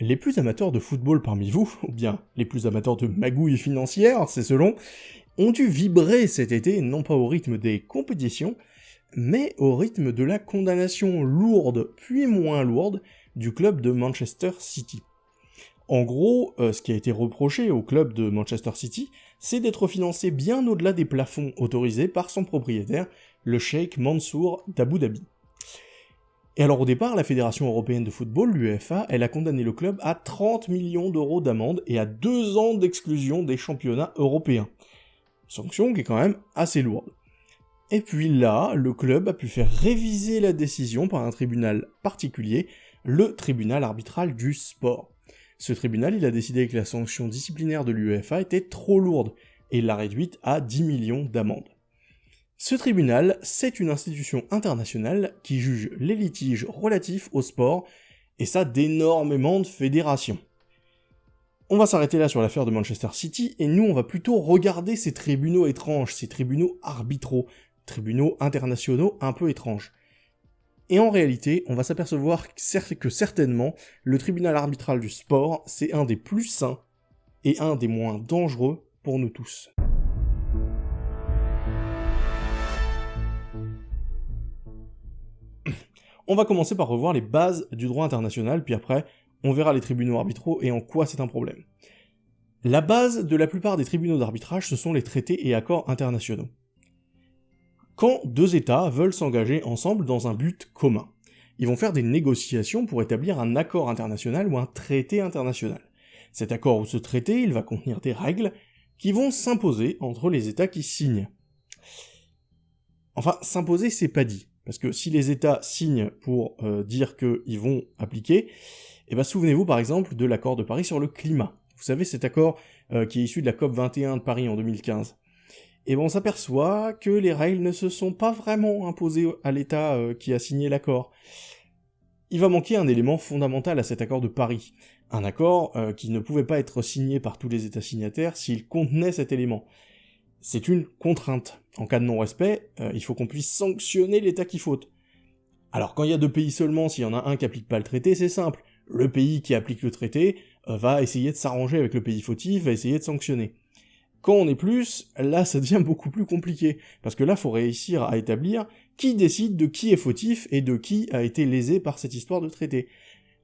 Les plus amateurs de football parmi vous, ou bien les plus amateurs de magouilles financières, c'est selon, ont dû vibrer cet été non pas au rythme des compétitions, mais au rythme de la condamnation lourde puis moins lourde du club de Manchester City. En gros, euh, ce qui a été reproché au club de Manchester City, c'est d'être financé bien au-delà des plafonds autorisés par son propriétaire, le Sheikh Mansour d'Abu Dhabi. Et alors au départ, la Fédération Européenne de Football, l'UEFA, elle a condamné le club à 30 millions d'euros d'amende et à deux ans d'exclusion des championnats européens. Sanction qui est quand même assez lourde. Et puis là, le club a pu faire réviser la décision par un tribunal particulier, le tribunal arbitral du sport. Ce tribunal, il a décidé que la sanction disciplinaire de l'UEFA était trop lourde, et l'a réduite à 10 millions d'amendes. Ce tribunal, c'est une institution internationale qui juge les litiges relatifs au sport, et ça d'énormément de fédérations. On va s'arrêter là sur l'affaire de Manchester City, et nous on va plutôt regarder ces tribunaux étranges, ces tribunaux arbitraux, tribunaux internationaux un peu étranges. Et en réalité, on va s'apercevoir que certainement, le tribunal arbitral du sport, c'est un des plus sains et un des moins dangereux pour nous tous. On va commencer par revoir les bases du droit international, puis après, on verra les tribunaux arbitraux et en quoi c'est un problème. La base de la plupart des tribunaux d'arbitrage, ce sont les traités et accords internationaux. Quand deux États veulent s'engager ensemble dans un but commun, ils vont faire des négociations pour établir un accord international ou un traité international. Cet accord ou ce traité, il va contenir des règles qui vont s'imposer entre les États qui signent. Enfin, s'imposer, c'est pas dit. Parce que si les États signent pour euh, dire qu'ils vont appliquer, eh ben souvenez-vous par exemple de l'accord de Paris sur le climat. Vous savez cet accord euh, qui est issu de la COP 21 de Paris en 2015. Et ben on s'aperçoit que les règles ne se sont pas vraiment imposées à l'État euh, qui a signé l'accord. Il va manquer un élément fondamental à cet accord de Paris. Un accord qui ne pouvait pas être signé par tous les États signataires s'il contenait cet élément c'est une contrainte. En cas de non-respect, euh, il faut qu'on puisse sanctionner l'État qui faute. Alors quand il y a deux pays seulement, s'il y en a un qui applique pas le traité, c'est simple. Le pays qui applique le traité euh, va essayer de s'arranger avec le pays fautif, va essayer de sanctionner. Quand on est plus, là ça devient beaucoup plus compliqué, parce que là faut réussir à établir qui décide de qui est fautif et de qui a été lésé par cette histoire de traité.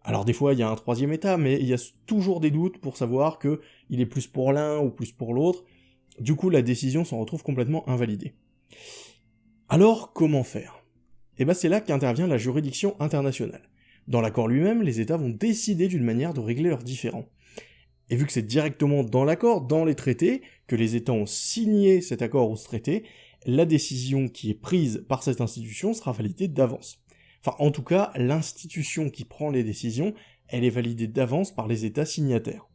Alors des fois il y a un troisième état, mais il y a toujours des doutes pour savoir que il est plus pour l'un ou plus pour l'autre, du coup, la décision s'en retrouve complètement invalidée. Alors, comment faire? Eh ben c'est là qu'intervient la juridiction internationale. Dans l'accord lui-même, les États vont décider d'une manière de régler leurs différends. Et vu que c'est directement dans l'accord, dans les traités, que les États ont signé cet accord ou ce traité, la décision qui est prise par cette institution sera validée d'avance. Enfin, en tout cas, l'institution qui prend les décisions, elle est validée d'avance par les États signataires.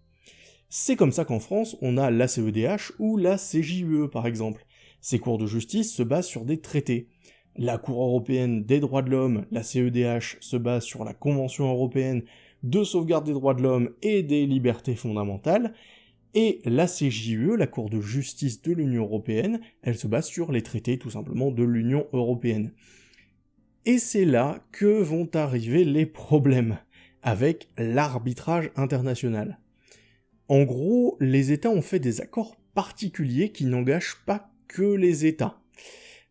C'est comme ça qu'en France, on a la CEDH ou la CJUE par exemple. Ces cours de justice se basent sur des traités. La Cour européenne des droits de l'homme, la CEDH, se base sur la Convention européenne de sauvegarde des droits de l'homme et des libertés fondamentales, et la CJUE, la Cour de justice de l'Union européenne, elle se base sur les traités tout simplement de l'Union européenne. Et c'est là que vont arriver les problèmes avec l'arbitrage international. En gros, les États ont fait des accords particuliers qui n'engagent pas que les États.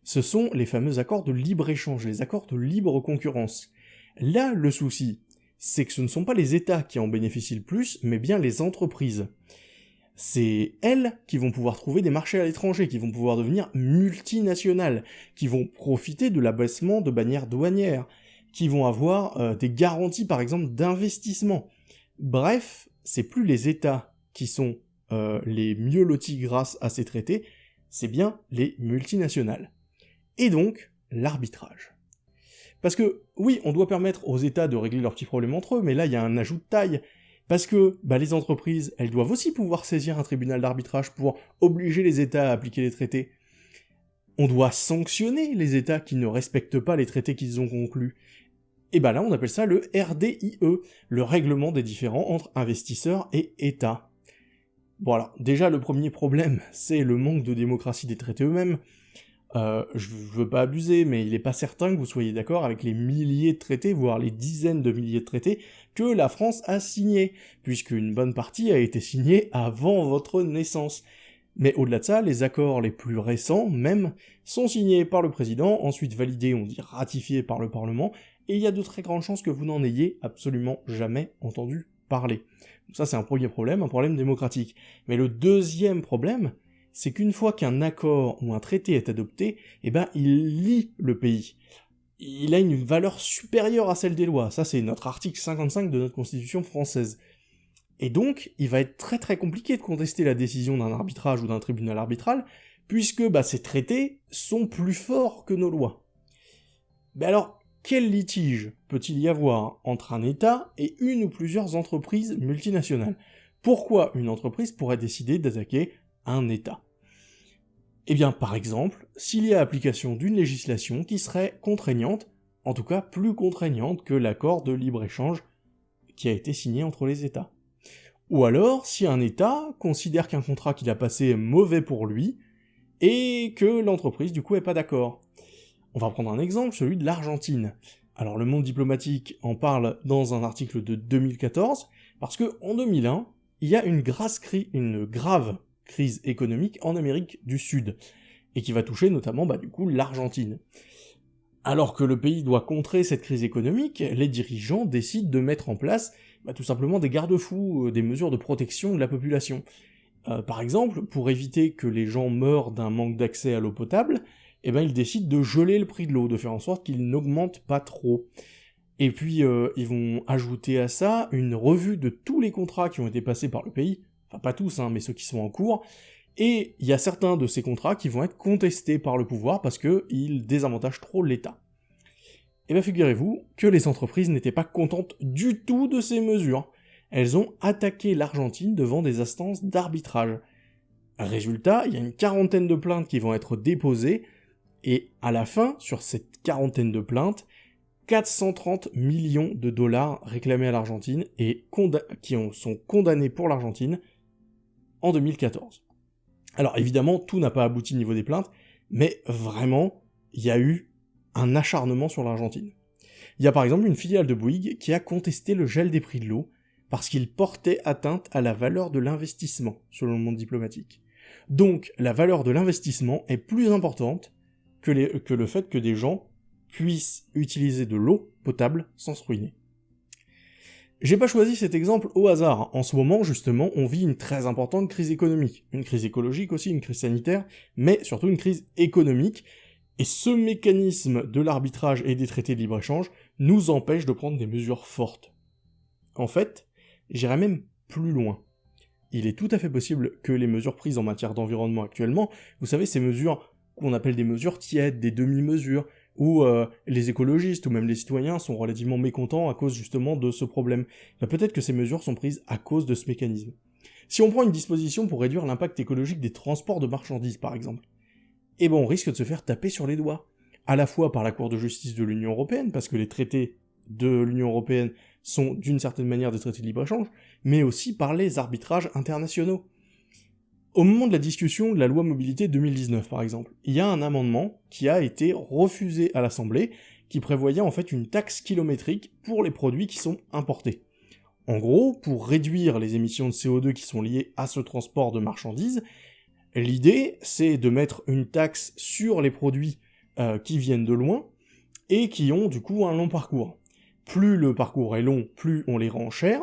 Ce sont les fameux accords de libre-échange, les accords de libre concurrence. Là, le souci, c'est que ce ne sont pas les États qui en bénéficient le plus, mais bien les entreprises. C'est elles qui vont pouvoir trouver des marchés à l'étranger, qui vont pouvoir devenir multinationales, qui vont profiter de l'abaissement de bannières douanières, qui vont avoir euh, des garanties par exemple d'investissement. Bref, c'est plus les États qui sont euh, les mieux lotis grâce à ces traités, c'est bien les multinationales. Et donc, l'arbitrage. Parce que, oui, on doit permettre aux États de régler leurs petits problèmes entre eux, mais là, il y a un ajout de taille. Parce que bah, les entreprises, elles doivent aussi pouvoir saisir un tribunal d'arbitrage pour obliger les États à appliquer les traités. On doit sanctionner les États qui ne respectent pas les traités qu'ils ont conclus. Et bah là, on appelle ça le RDIE, le règlement des différends entre investisseurs et États. Voilà, déjà le premier problème, c'est le manque de démocratie des traités eux-mêmes. euh, je veux pas abuser, mais il n'est pas certain que vous soyez d'accord avec les milliers de traités, voire les dizaines de milliers de traités que la France a signés, puisqu'une bonne partie a été signée avant votre naissance. Mais au-delà de ça, les accords les plus récents, même, sont signés par le président, ensuite validés, on dit ratifiés par le Parlement, et il y a de très grandes chances que vous n'en ayez absolument jamais entendu parler. ça c'est un premier problème, un problème démocratique. Mais le deuxième problème, c'est qu'une fois qu'un accord ou un traité est adopté, eh ben, il lie le pays. Il a une valeur supérieure à celle des lois. Ça, c'est notre article 55 de notre Constitution française. Et donc, il va être très très compliqué de contester la décision d'un arbitrage ou d'un tribunal arbitral, puisque bah, ces traités sont plus forts que nos lois. Mais alors, quel litige peut-il y avoir entre un État et une ou plusieurs entreprises multinationales? Pourquoi une entreprise pourrait décider d'attaquer un État? Eh bien, par exemple, s'il y a application d'une législation qui serait contraignante, en tout cas plus contraignante que l'accord de libre-échange qui a été signé entre les États. Ou alors, si un État considère qu'un contrat qu'il a passé est mauvais pour lui, et que l'entreprise du coup est pas d'accord. On va prendre un exemple, celui de l'Argentine. Alors le monde diplomatique en parle dans un article de 2014, parce que en 2001, il y a une, une grave crise économique en Amérique du Sud, et qui va toucher notamment bah, du coup l'Argentine. Alors que le pays doit contrer cette crise économique, les dirigeants décident de mettre en place bah, tout simplement des garde-fous, euh, des mesures de protection de la population. Euh, par exemple, pour éviter que les gens meurent d'un manque d'accès à l'eau potable, eh ben, ils décident de geler le prix de l'eau, de faire en sorte qu'il n'augmente pas trop. Et puis, euh, ils vont ajouter à ça une revue de tous les contrats qui ont été passés par le pays, enfin pas tous, hein, mais ceux qui sont en cours, et il y a certains de ces contrats qui vont être contestés par le pouvoir parce qu'ils désavantagent trop l'État. Et eh bien figurez-vous que les entreprises n'étaient pas contentes du tout de ces mesures. Elles ont attaqué l'Argentine devant des instances d'arbitrage. Résultat, il y a une quarantaine de plaintes qui vont être déposées, et à la fin, sur cette quarantaine de plaintes, 430 millions de dollars réclamés à l'Argentine et qui sont condamnés pour l'Argentine en 2014. Alors évidemment, tout n'a pas abouti au niveau des plaintes, mais vraiment, il y a eu un acharnement sur l'Argentine. Il y a par exemple une filiale de Bouygues qui a contesté le gel des prix de l'eau parce qu'il portait atteinte à la valeur de l'investissement, selon le monde diplomatique. Donc la valeur de l'investissement est plus importante que, le fait que des gens puissent utiliser de l'eau potable sans se ruiner. J'ai pas choisi cet exemple au hasard. En ce moment, justement, on vit une très importante crise économique. Une crise écologique aussi, une crise sanitaire, mais surtout une crise économique. Et ce mécanisme de l'arbitrage et des traités de libre-échange nous empêche de prendre des mesures fortes. En fait, j'irais même plus loin. Il est tout à fait possible que les mesures prises en matière d'environnement actuellement, vous savez, ces mesures qu'on appelle des mesures tièdes, des demi-mesures, où euh, les écologistes ou même les citoyens sont relativement mécontents à cause justement de ce problème. Ben, peut-être que ces mesures sont prises à cause de ce mécanisme. Si on prend une disposition pour réduire l'impact écologique des transports de marchandises par exemple, eh ben on risque de se faire taper sur les doigts, à la fois par la Cour de justice de l'Union Européenne, parce que les traités de l'Union Européenne sont d'une certaine manière des traités de libre-échange, mais aussi par les arbitrages internationaux. Au moment de la discussion de la loi mobilité 2019 par exemple, il y a un amendement qui a été refusé à l'Assemblée qui prévoyait en fait une taxe kilométrique pour les produits qui sont importés. En gros, pour réduire les émissions de CO2 qui sont liées à ce transport de marchandises, l'idée c'est de mettre une taxe sur les produits euh, qui viennent de loin et qui ont du coup un long parcours. Plus le parcours est long, plus on les rend chers,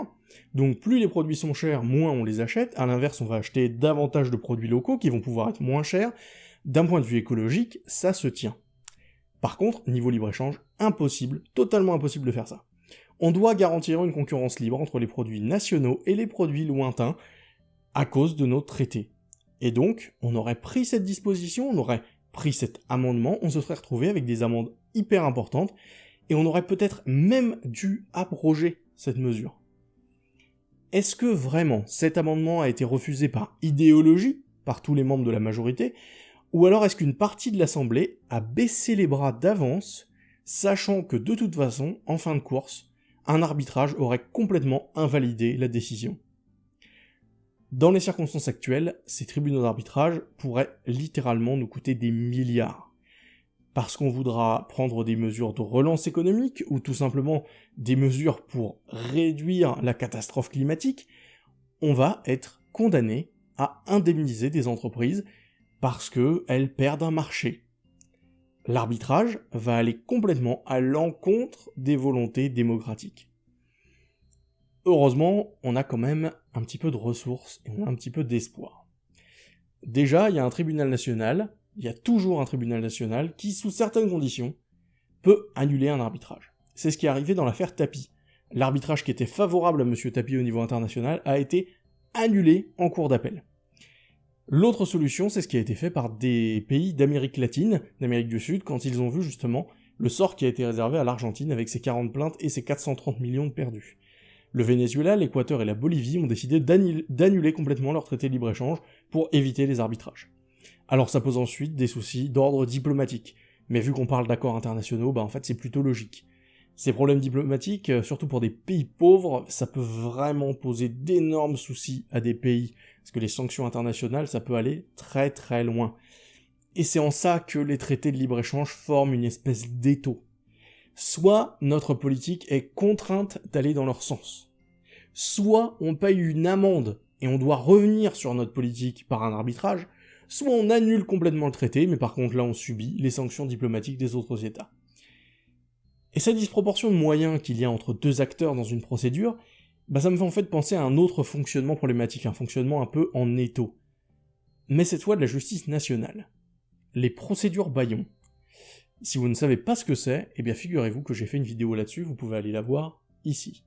donc plus les produits sont chers, moins on les achète, à l'inverse on va acheter davantage de produits locaux qui vont pouvoir être moins chers, d'un point de vue écologique, ça se tient. Par contre, niveau libre-échange, impossible, totalement impossible de faire ça. On doit garantir une concurrence libre entre les produits nationaux et les produits lointains à cause de nos traités. Et donc, on aurait pris cette disposition, on aurait pris cet amendement, on se serait retrouvé avec des amendes hyper importantes, et on aurait peut-être même dû abroger cette mesure. Est-ce que vraiment cet amendement a été refusé par idéologie, par tous les membres de la majorité, ou alors est-ce qu'une partie de l'Assemblée a baissé les bras d'avance, sachant que de toute façon, en fin de course, un arbitrage aurait complètement invalidé la décision? Dans les circonstances actuelles, ces tribunaux d'arbitrage pourraient littéralement nous coûter des milliards. parce qu'on voudra prendre des mesures de relance économique, ou tout simplement des mesures pour réduire la catastrophe climatique, on va être condamné à indemniser des entreprises parce qu'elles perdent un marché. L'arbitrage va aller complètement à l'encontre des volontés démocratiques. Heureusement, on a quand même un petit peu de ressources et on a un petit peu d'espoir. Déjà, il y a un tribunal national il y a toujours un tribunal national qui, sous certaines conditions, peut annuler un arbitrage. C'est ce qui est arrivé dans l'affaire Tapi. L'arbitrage qui était favorable à M. Tapi au niveau international a été annulé en cours d'appel. L'autre solution, c'est ce qui a été fait par des pays d'Amérique latine, d'Amérique du Sud, quand ils ont vu justement le sort qui a été réservé à l'Argentine avec ses 40 plaintes et ses 430 millions de perdus. Le Venezuela, l'Équateur et la Bolivie ont décidé d'annuler complètement leur traité de libre-échange pour éviter les arbitrages. Alors ça pose ensuite des soucis d'ordre diplomatique, mais vu qu'on parle d'accords internationaux, bah en fait c'est plutôt logique. Ces problèmes diplomatiques, euh, surtout pour des pays pauvres, ça peut vraiment poser d'énormes soucis à des pays, parce que les sanctions internationales, ça peut aller très très loin. Et c'est en ça que les traités de libre-échange forment une espèce d'étau. Soit notre politique est contrainte d'aller dans leur sens, soit on paye une amende et on doit revenir sur notre politique par un arbitrage, soit on annule complètement le traité, mais par contre là on subit les sanctions diplomatiques des autres États. Et cette disproportion de moyens qu'il y a entre deux acteurs dans une procédure, bah ça me fait en fait penser à un autre fonctionnement problématique, un fonctionnement un peu en étau. Mais cette fois de la justice nationale. Les procédures Bayon. Si vous ne savez pas ce que c'est, eh bien figurez-vous que j'ai fait une vidéo là-dessus, vous pouvez aller la voir ici.